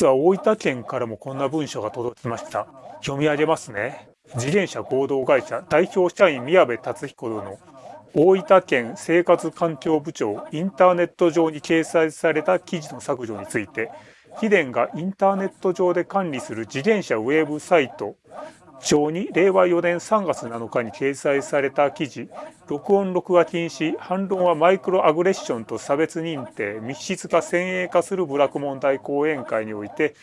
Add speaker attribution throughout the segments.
Speaker 1: 実は大分県からもこんな文書が届きました。読み上げますね。自転車合同会社代表社員宮部達彦の大分県生活環境部長インターネット上に掲載された記事の削除について、秘伝がインターネット上で管理する自転車ウェブサイト上に令和4年3月7日に掲載された記事。録音録画禁止。反論はマイクロアグレッションと差別認定。密室化先鋭化する部落問題講演会において。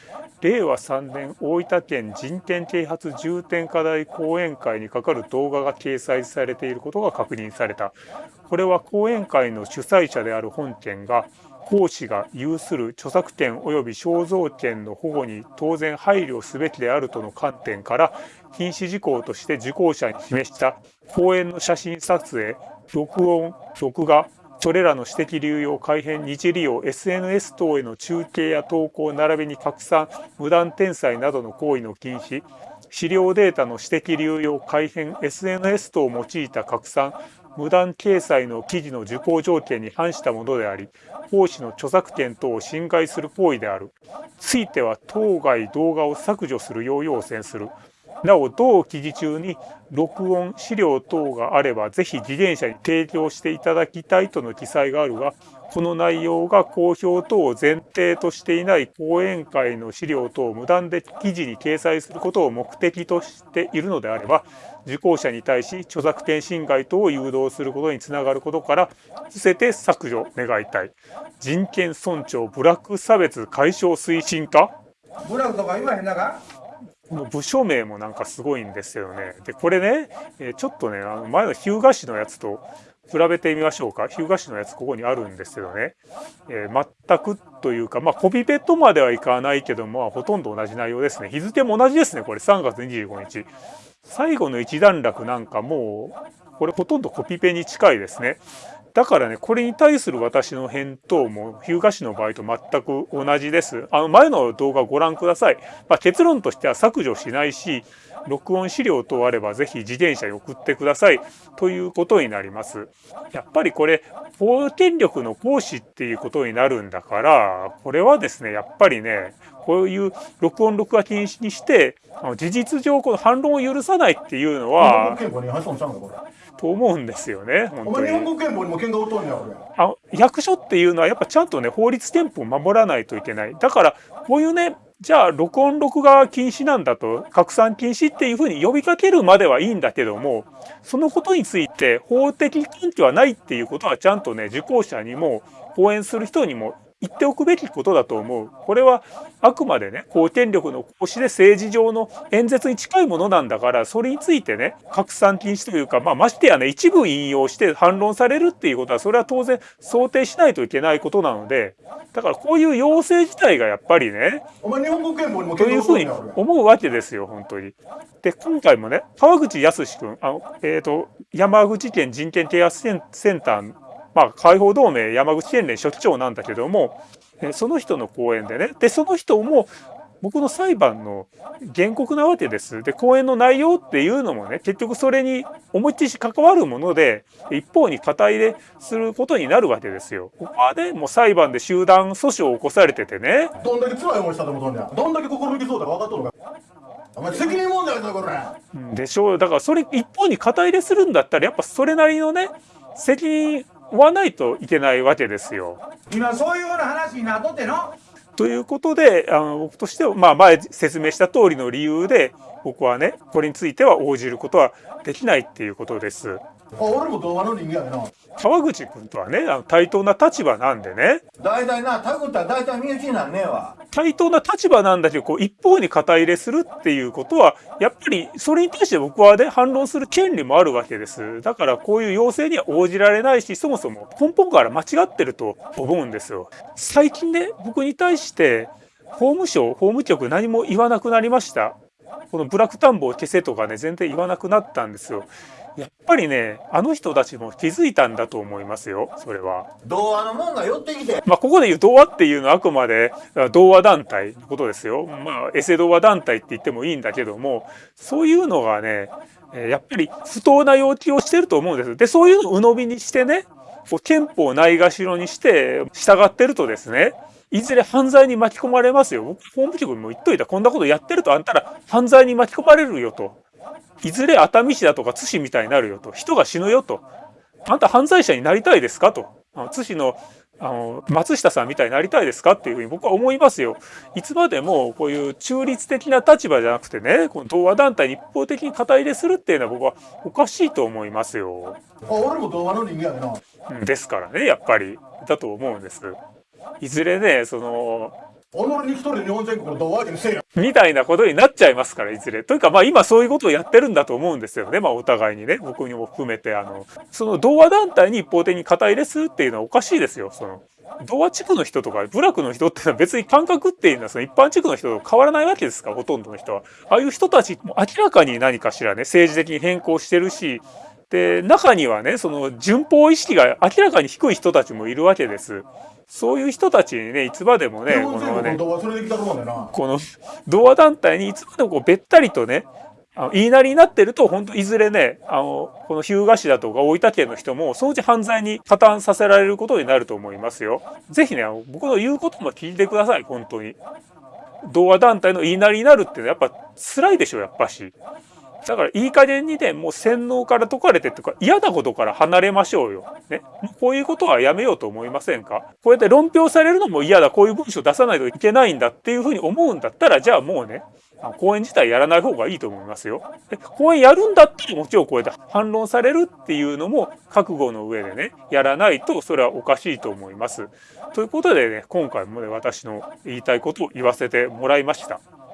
Speaker 1: 令和3年大分県人権啓発重点課題講演会にかかる動画が掲載されていることが確認された。これは講演会の主催者である本県が講師が有する著作権及び肖像権の保護に当然配慮すべきであるとの観点から禁止事項として受講者に示した講演の写真撮影録音録画それらの私的流用改変日利用 SNS 等への中継や投稿並びに拡散無断転載などの行為の禁止資料データの私的流用改変 SNS 等を用いた拡散無断掲載の記事の受講条件に反したものであり講師の著作権等を侵害する行為である。ついては当該動画を削除するよう要請する。なお同記事中に録音資料等があればぜひ自転車に提供していただきたいとの記載があるがこの内容が公表等を前提としていない講演会の資料等を無断で記事に掲載することを目的としているのであれば受講者に対し著作権侵害等を誘導することにつながることから伏せて削除願いたい。人権尊重ブラック差別解消推進課？
Speaker 2: ブラックとか言わへんなか？
Speaker 1: この部署名もなんかすごいんですよね。で、これね、えちょっとね、あの前の日向市のやつと比べてみましょうか。日向市のやつここにあるんですけどね。えー、全くというか、まあコピペとまではいかないけど、まあほとんど同じ内容ですね。日付も同じですね。これ3月25日。最後の一段落なんかもう、これほとんどコピペに近いですね。だからね、これに対する私の返答も、日向市の場合と全く同じです。あの前の動画をご覧ください。まあ、結論としては削除しないし、録音資料等あればぜひ自転車に送ってくださいということになります。やっぱりこれ、法権力の行使っていうことになるんだから、これはですね、やっぱりね、こういう録音録画禁止にして、事実上この反論を許さないっていうのは、と思うんですよね。
Speaker 2: 本当に日本国憲法にもんねん
Speaker 1: あ役所っていうのはやっぱちゃんとね法律憲法を守らないといけない。だからこういうねじゃあ録音録画禁止なんだと拡散禁止っていうふうに呼びかけるまではいいんだけどもそのことについて法的根拠はないっていうことはちゃんとね受講者にも講演する人にも言っておくべきことだと思う。これはあくまでね、公権力の行使で政治上の演説に近いものなんだから、それについてね、拡散禁止というか、まあ、ましてやね、一部引用して反論されるっていうことは、それは当然想定しないといけないことなので、だからこういう要請自体がやっぱりね、というふうに思うわけですよ、本当に。で、今回もね、川口康君、あの、えっ、ー、と、山口県人権啓発センターまあ、解放同盟山口県連書記長なんだけども、その人の講演でね、で、その人も僕の裁判の原告なわけです。で、講演の内容っていうのもね、結局それに思いっきり関わるもので、一方に肩入れすることになるわけですよ。ここはね、もう裁判で集団訴訟を起こされててね。
Speaker 2: どんだけ辛い思いしたと思うとんねん。どんだけ心抜きそうだか分かっとるか。お前責任問題だこれ。
Speaker 1: でしょう。だからそれ一方に肩入れするんだったら、やっぱそれなりのね、責任わないといけないわけですよ。
Speaker 2: 今そういうような話になっとっての？
Speaker 1: ということであの僕としては、まあ、前説明した通りの理由で僕はねこれについては応じることはできないっていうことです。
Speaker 2: 俺も童話の人間やな。
Speaker 1: 川口君とはね、対等な立場なんでね。
Speaker 2: 大体な、タグったら大体身内になんねえわ。
Speaker 1: 対等な立場なんだけど、こう一方に肩入れするっていうことは、やっぱりそれに対して僕はね、反論する権利もあるわけです。だからこういう要請には応じられないし、そもそも根本から間違ってると思うんですよ。最近ね、僕に対して、法務省、法務局何も言わなくなりました。このブラック田んぼを消せとかね、全然言わなくなったんですよ。やっぱりね、あの人たちも気づいたんだと思いますよ、それは。
Speaker 2: 童話のもんが寄ってきて。
Speaker 1: まあ、ここで言う童話っていうのはあくまで童話団体のことですよ。まあ、エセ童話団体って言ってもいいんだけども、そういうのがね、やっぱり不当な要求をしてると思うんです。で、そういうのを鵜呑みにしてね、こう憲法をないがしろにして従ってるとですね、いずれ犯罪に巻き込まれますよ。僕、法務局にも言っといた。こんなことやってるとあんたら犯罪に巻き込まれるよと。いずれ熱海市だとか津市みたいになるよと。人が死ぬよと。あんた犯罪者になりたいですかと。津市のあの松下さんみたいになりたいですかっていうふうに僕は思いますよ。いつまでもこういう中立的な立場じゃなくてね、この同和団体に一方的に肩入れするっていうのは僕はおかしいと思いますよ。
Speaker 2: 俺も同和の人間やな。
Speaker 1: ですからね、やっぱり。だと思うんです。いずれね、その、
Speaker 2: 己に一人日本全国の同和相手にせえよ。
Speaker 1: みたいなことになっちゃいますから、いずれ。というか、まあ今そういうことをやってるんだと思うんですよね。まあお互いにね、僕にも含めて、あの、その同和団体に一方的に肩入れするっていうのはおかしいですよ。その、同和地区の人とか部落の人っていうのは別に感覚っていうのはその一般地区の人と変わらないわけですから、ほとんどの人は。ああいう人たちも明らかに何かしらね、政治的に変更してるし、で、中にはね、その順法意識が明らかに低い人たちもいるわけです。そういう人たちにね、いつまでもね、このね、この同和団体にいつまでもこうべったりとね、あの言いなりになってると、本当いずれね、あの、この日向市だとか大分県の人も、そのうち犯罪に加担させられることになると思いますよ。ぜひね、僕の言うことも聞いてください、本当に。同和団体の言いなりになるっていうのはやっぱ辛いでしょ、やっぱし。だからいい加減にね、もう洗脳から解かれてとか嫌なことから離れましょうよ。ね。こういうことはやめようと思いませんか？こうやって論評されるのも嫌だ、こういう文章出さないといけないんだっていうふうに思うんだったら、じゃあもうね、講演自体やらない方がいいと思いますよ。で講演やるんだったらもちろんこうやって反論されるっていうのも覚悟の上でね、やらないとそれはおかしいと思います。ということでね、今回もね、私の言いたいことを言わせてもらいました。